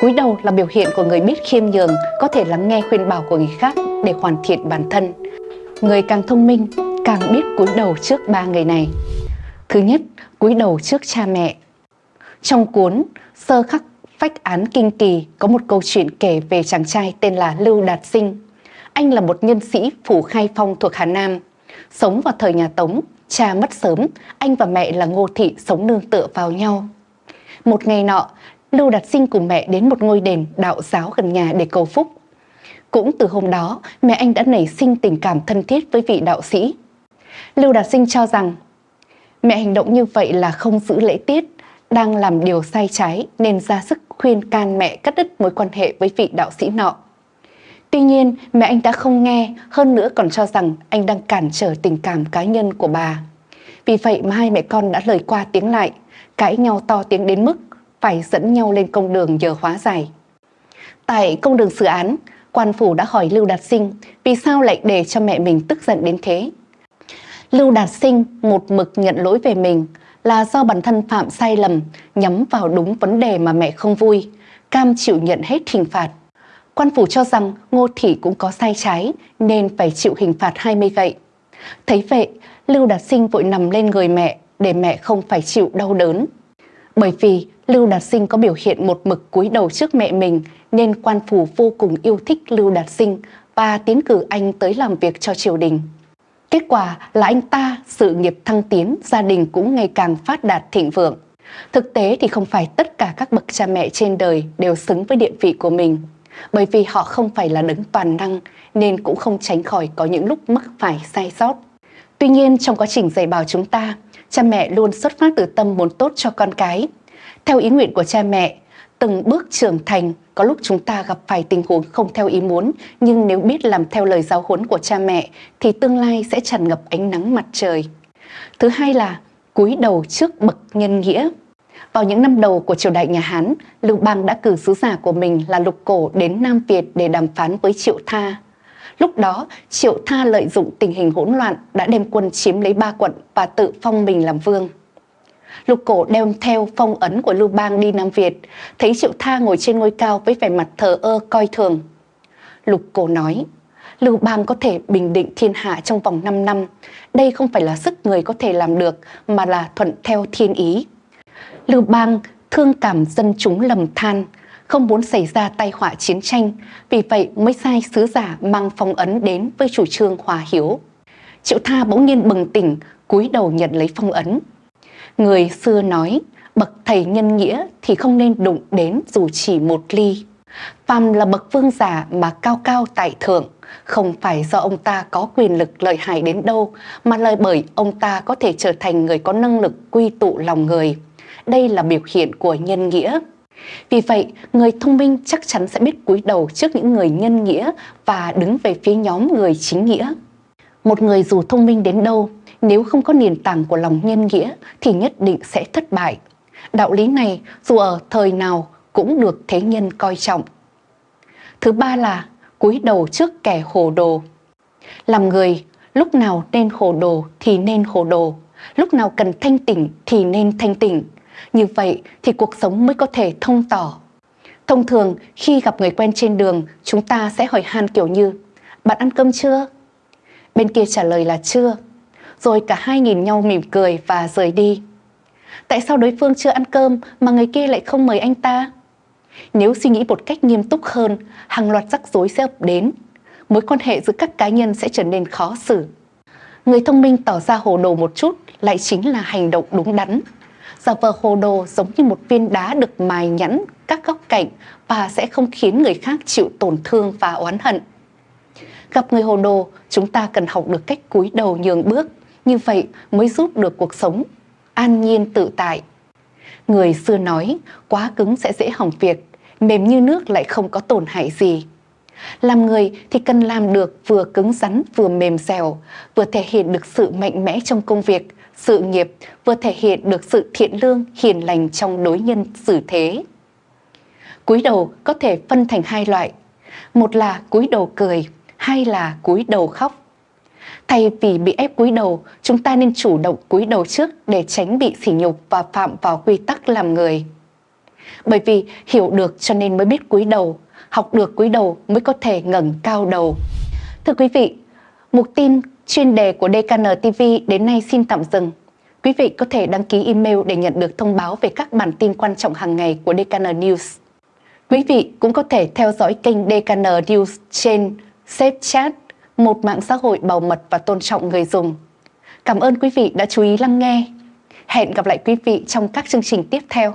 Cúi đầu là biểu hiện của người biết khiêm nhường, có thể lắng nghe khuyên bảo của người khác để hoàn thiện bản thân. Người càng thông minh, càng biết cúi đầu trước ba người này. Thứ nhất, cúi đầu trước cha mẹ. Trong cuốn Sơ khắc phách án kinh kỳ có một câu chuyện kể về chàng trai tên là Lưu Đạt Sinh. Anh là một nhân sĩ phủ khai phong thuộc Hà Nam. Sống vào thời nhà Tống, cha mất sớm, anh và mẹ là Ngô Thị sống nương tựa vào nhau. Một ngày nọ, Lưu Đạt Sinh cùng mẹ đến một ngôi đền đạo giáo gần nhà để cầu phúc. Cũng từ hôm đó, mẹ anh đã nảy sinh tình cảm thân thiết với vị đạo sĩ. Lưu Đạt Sinh cho rằng mẹ hành động như vậy là không giữ lễ tiết, đang làm điều sai trái nên ra sức khuyên can mẹ cắt đứt mối quan hệ với vị đạo sĩ nọ. Tuy nhiên, mẹ anh đã không nghe, hơn nữa còn cho rằng anh đang cản trở tình cảm cá nhân của bà. Vì vậy mà hai mẹ con đã lời qua tiếng lại, cãi nhau to tiếng đến mức phải dẫn nhau lên công đường nhờ hóa giải. Tại công đường xử án, quan phủ đã hỏi Lưu Đạt Sinh vì sao lại để cho mẹ mình tức giận đến thế. Lưu Đạt Sinh một mực nhận lỗi về mình là do bản thân phạm sai lầm nhắm vào đúng vấn đề mà mẹ không vui, cam chịu nhận hết hình phạt. Quan phủ cho rằng Ngô Thị cũng có sai trái nên phải chịu hình phạt 20 gậy. Thấy vậy, Lưu Đạt Sinh vội nằm lên người mẹ để mẹ không phải chịu đau đớn. Bởi vì Lưu Đạt Sinh có biểu hiện một mực cúi đầu trước mẹ mình nên quan phủ vô cùng yêu thích Lưu Đạt Sinh và tiến cử anh tới làm việc cho triều đình. Kết quả là anh ta sự nghiệp thăng tiến, gia đình cũng ngày càng phát đạt thịnh vượng. Thực tế thì không phải tất cả các bậc cha mẹ trên đời đều xứng với địa vị của mình. Bởi vì họ không phải là đấng toàn năng nên cũng không tránh khỏi có những lúc mắc phải sai sót. Tuy nhiên trong quá trình dạy bảo chúng ta, cha mẹ luôn xuất phát từ tâm muốn tốt cho con cái. Theo ý nguyện của cha mẹ, từng bước trưởng thành có lúc chúng ta gặp phải tình huống không theo ý muốn nhưng nếu biết làm theo lời giáo huấn của cha mẹ thì tương lai sẽ tràn ngập ánh nắng mặt trời. Thứ hai là cúi đầu trước bậc nhân nghĩa. Vào những năm đầu của triều đại nhà Hán, Lưu Bang đã cử sứ giả của mình là Lục Cổ đến Nam Việt để đàm phán với Triệu Tha. Lúc đó, Triệu Tha lợi dụng tình hình hỗn loạn đã đem quân chiếm lấy ba quận và tự phong mình làm vương. Lục cổ đem theo phong ấn của Lưu Bang đi Nam Việt, thấy Triệu Tha ngồi trên ngôi cao với vẻ mặt thờ ơ coi thường. Lục cổ nói, Lưu Bang có thể bình định thiên hạ trong vòng 5 năm. Đây không phải là sức người có thể làm được mà là thuận theo thiên ý. Lưu Bang thương cảm dân chúng lầm than, không muốn xảy ra tai họa chiến tranh, vì vậy mới sai sứ giả mang phong ấn đến với chủ trương hòa hiếu. Triệu Tha bỗng nhiên bừng tỉnh, cúi đầu nhận lấy phong ấn. Người xưa nói, bậc thầy nhân nghĩa thì không nên đụng đến dù chỉ một ly. Phàm là bậc vương giả mà cao cao tại thượng, không phải do ông ta có quyền lực lợi hại đến đâu, mà lời bởi ông ta có thể trở thành người có năng lực quy tụ lòng người. Đây là biểu hiện của nhân nghĩa. Vì vậy, người thông minh chắc chắn sẽ biết cúi đầu trước những người nhân nghĩa và đứng về phía nhóm người chính nghĩa. Một người dù thông minh đến đâu nếu không có nền tảng của lòng nhân nghĩa thì nhất định sẽ thất bại. Đạo lý này dù ở thời nào cũng được thế nhân coi trọng. Thứ ba là cúi đầu trước kẻ hồ đồ. Làm người, lúc nào nên hồ đồ thì nên hồ đồ, lúc nào cần thanh tỉnh thì nên thanh tỉnh. Như vậy thì cuộc sống mới có thể thông tỏ. Thông thường khi gặp người quen trên đường, chúng ta sẽ hỏi han kiểu như Bạn ăn cơm chưa? Bên kia trả lời là chưa rồi cả hai nhìn nhau mỉm cười và rời đi. Tại sao đối phương chưa ăn cơm mà người kia lại không mời anh ta? Nếu suy nghĩ một cách nghiêm túc hơn, hàng loạt rắc rối sẽ ập đến. Mối quan hệ giữa các cá nhân sẽ trở nên khó xử. Người thông minh tỏ ra hồ đồ một chút lại chính là hành động đúng đắn. Giả vờ hồ đồ giống như một viên đá được mài nhẵn các góc cạnh và sẽ không khiến người khác chịu tổn thương và oán hận. Gặp người hồ đồ, chúng ta cần học được cách cúi đầu nhường bước như vậy mới giúp được cuộc sống an nhiên tự tại. Người xưa nói, quá cứng sẽ dễ hỏng việc, mềm như nước lại không có tổn hại gì. Làm người thì cần làm được vừa cứng rắn vừa mềm dẻo, vừa thể hiện được sự mạnh mẽ trong công việc, sự nghiệp, vừa thể hiện được sự thiện lương, hiền lành trong đối nhân xử thế. Cúi đầu có thể phân thành hai loại, một là cúi đầu cười, hai là cúi đầu khóc. Thay vì bị ép cúi đầu, chúng ta nên chủ động cúi đầu trước để tránh bị sỉ nhục và phạm vào quy tắc làm người. Bởi vì hiểu được cho nên mới biết cúi đầu, học được cúi đầu mới có thể ngẩng cao đầu. Thưa quý vị, mục tin chuyên đề của DKN TV đến nay xin tạm dừng. Quý vị có thể đăng ký email để nhận được thông báo về các bản tin quan trọng hàng ngày của DKN News. Quý vị cũng có thể theo dõi kênh DKN News trên Safe Chat, một mạng xã hội bảo mật và tôn trọng người dùng. Cảm ơn quý vị đã chú ý lắng nghe. Hẹn gặp lại quý vị trong các chương trình tiếp theo.